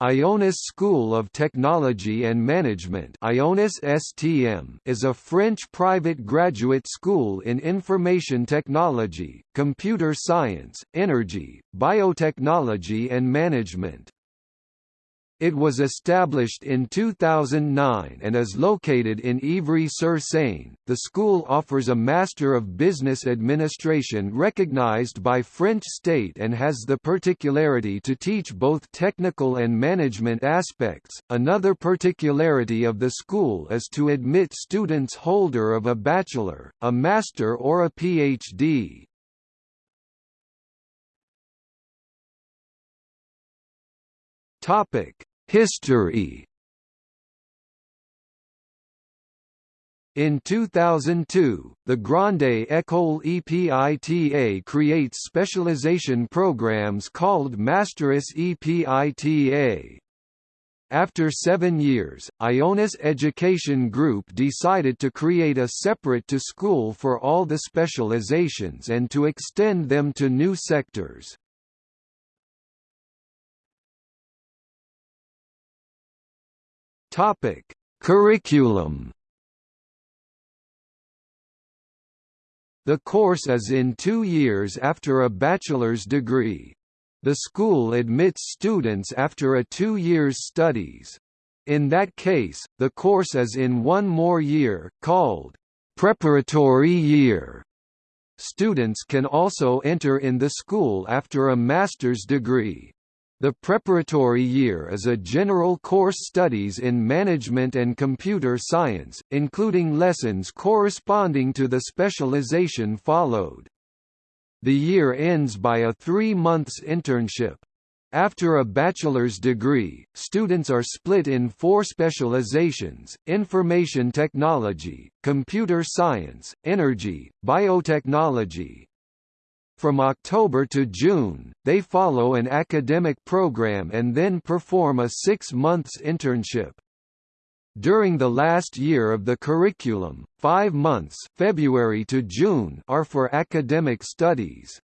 Ionis School of Technology and Management Ionis STM is a French private graduate school in information technology, computer science, energy, biotechnology and management. It was established in 2009 and is located in Ivry-sur-Seine. The school offers a Master of Business Administration recognized by French state and has the particularity to teach both technical and management aspects. Another particularity of the school is to admit students holder of a bachelor, a master or a PhD. Topic: History In 2002, the Grande École EPITA creates specialization programs called Masteris EPITA. After seven years, Ionis Education Group decided to create a separate to school for all the specializations and to extend them to new sectors. Topic: Curriculum. The course is in two years after a bachelor's degree. The school admits students after a two years studies. In that case, the course is in one more year, called preparatory year. Students can also enter in the school after a master's degree. The preparatory year is a general course studies in management and computer science, including lessons corresponding to the specialization followed. The year ends by a three months internship. After a bachelor's degree, students are split in four specializations, information technology, computer science, energy, biotechnology, from October to June, they follow an academic program and then perform a six months internship. During the last year of the curriculum, five months February to June are for academic studies.